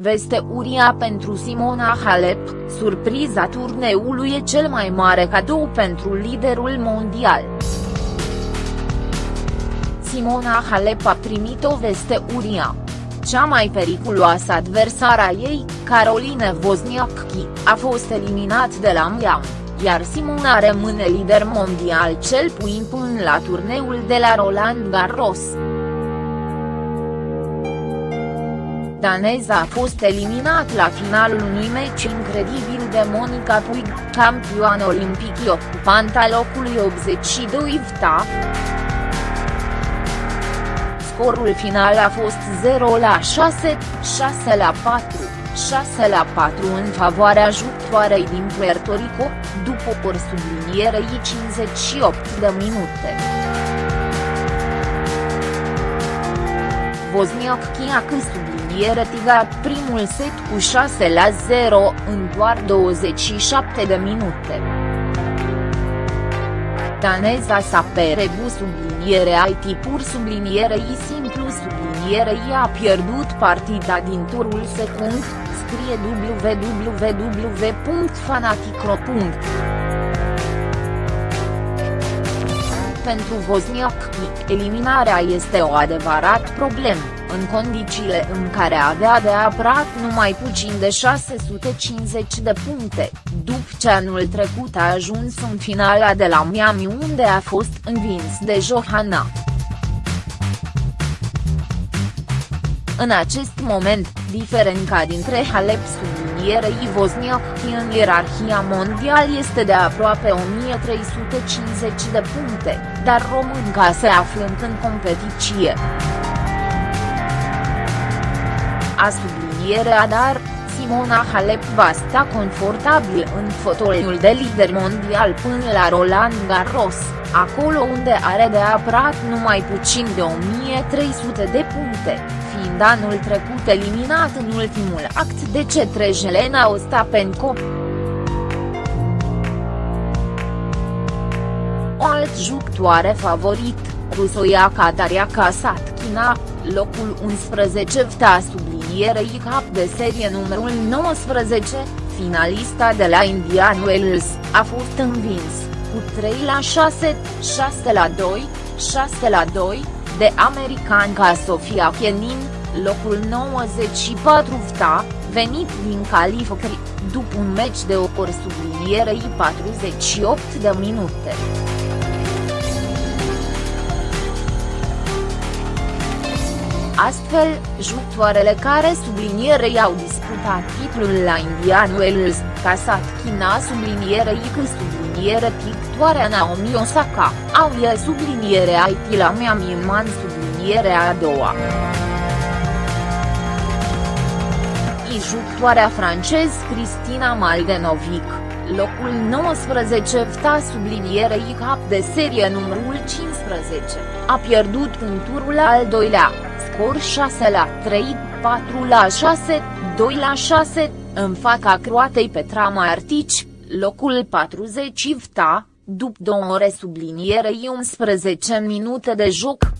Veste uria pentru Simona Halep, surpriza turneului e cel mai mare cadou pentru liderul mondial. Simona Halep a primit o veste uria. Cea mai periculoasă adversara ei, Caroline Wozniacki, a fost eliminat de la Miami, iar Simona rămâne lider mondial cel puțin până la turneul de la Roland Garros. Daneza a fost eliminat la finalul unui meci incredibil de Monica Puig, campioană olimpic ocupanta locului 82 VTA. Scorul final a fost 0 la 6, 6 la 4, 6 la 4 în favoarea jucătoarei din Puerto Rico, după o sublinierei 58 de minute. Wozniacki a câștigat e retigat primul set cu 6 la 0 în doar 27 de minute. Daneza s-a perebu subliniere IT pur subliniere I simplu subliniere I a pierdut partida din turul secund, scrie www.fanaticro. Pentru Wozniak, eliminarea este o adevărat problemă în condițiile în care avea de apărat numai puțin de 650 de puncte, după ce anul trecut a ajuns în finala de la Miami unde a fost învins de Johanna. În acest moment, diferența dintre Halep sublinierei Wozniak în ierarhia mondial este de aproape 1350 de puncte, dar românca se află în competiție. A sublinierea dar, Simona Halep va sta confortabil în fotoliul de lider mondial până la Roland Garros, acolo unde are de apărat numai puțin de 1300 de puncte, fiind anul trecut eliminat în ultimul act de cetre Jelena Ostapenko. O alt jucătoare favorit, rusoiaca Daria Kasatkina, locul 11 vta sublinierei cap de serie numărul 19, finalista de la Indian Wells, a fost învins, cu 3 la 6, 6 la 2, 6 la 2, de americanca Sofia Kenin, locul 94 vta, venit din California, după un meci de o ori sublinierei 48 de minute. Astfel, jucătoarele care sublinierei au disputat titlul la Indian Wells, Casat China sublinierei cu subliniere victoarea Naomi Osaka, au e subliniere IT la Miami Man subliniere a doua. I jucătoarea francez Cristina Maldenovic, locul 19 vta sublinierei cap de serie numărul 15, a pierdut în turul al doilea scor 6 la 3, 4 la 6, 2 la 6, în fața croatei Petra Martici, locul 40 vta, după două ore sublinierei 11 minute de joc.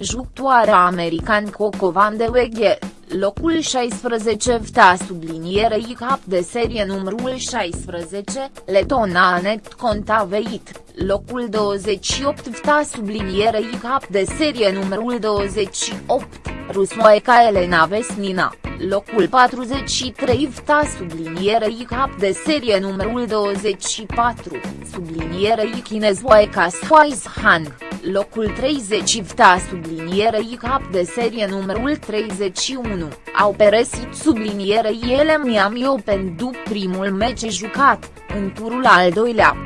Jucătoarea american Coco Van de Weghe, locul 16 vta sublinierei cap de serie numărul 16, letona Anet Contaveit, locul 28 vta sublinierei cap de serie numărul 28, Rusmoeca Elena Vesnina, locul 43 vta sublinierei cap de serie numărul 24, sublinierei Chinezoeca Swaizhan locul 30 vta sublinierei cap de serie numărul 31, au peresit sublinierei ele Miami Open după primul meci jucat, în turul al doilea.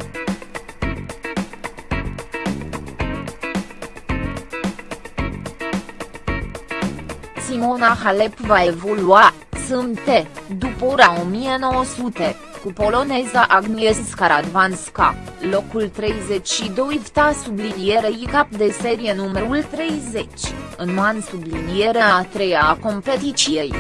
Simona Halep va evolua, sâmbătă, după ora 1900 cu poloneza Agnieszka Radwanska, locul 32 vta sublinierei cap de serie numărul 30, în man sublinierea a treia a competiției.